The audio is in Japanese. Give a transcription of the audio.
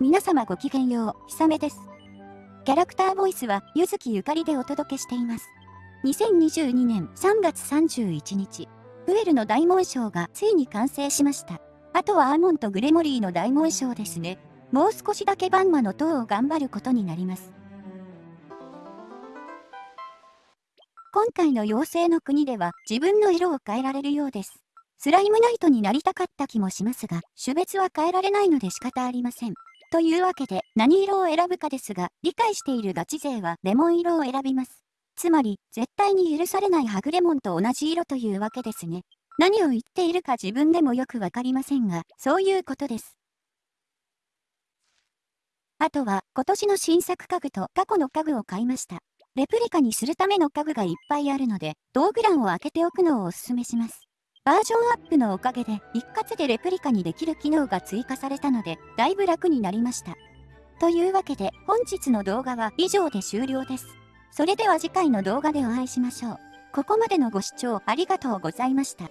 皆様ごきげんよう、ひさめです。キャラクターボイスは、ゆずきゆかりでお届けしています。2022年3月31日、プエルの大紋章がついに完成しました。あとはアーモンとグレモリーの大紋章ですね。もう少しだけバンマの塔を頑張ることになります。今回の妖精の国では自分の色を変えられるようです。スライムナイトになりたかった気もしますが、種別は変えられないので仕方ありません。というわけで、何色を選ぶかですが、理解しているガチ勢はレモン色を選びます。つまり、絶対に許されないハグレモンと同じ色というわけですね。何を言っているか自分でもよくわかりませんが、そういうことです。あとは、今年の新作家具と過去の家具を買いました。レプリカにするための家具がいっぱいあるので、道具欄を開けておくのをお勧めします。バージョンアップのおかげで一括でレプリカにできる機能が追加されたのでだいぶ楽になりました。というわけで本日の動画は以上で終了です。それでは次回の動画でお会いしましょう。ここまでのご視聴ありがとうございました。